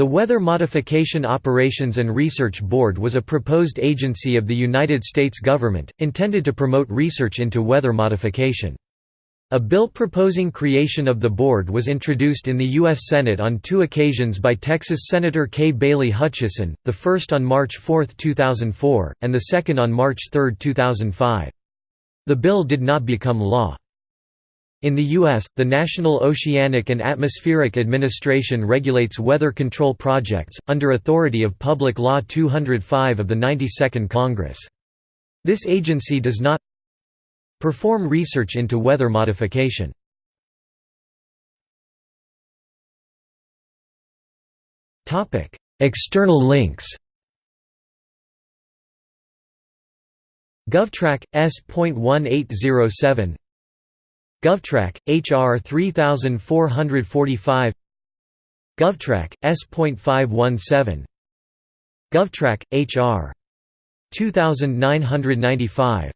The Weather Modification Operations and Research Board was a proposed agency of the United States government, intended to promote research into weather modification. A bill proposing creation of the board was introduced in the U.S. Senate on two occasions by Texas Senator Kay Bailey Hutchison, the first on March 4, 2004, and the second on March 3, 2005. The bill did not become law. In the U.S., the National Oceanic and Atmospheric Administration regulates weather control projects, under authority of Public Law 205 of the 92nd Congress. This agency does not perform research into weather modification. External links GovTrack S.1807 GovTrack, HR 3445 GovTrack, S.517 GovTrack, HR 2995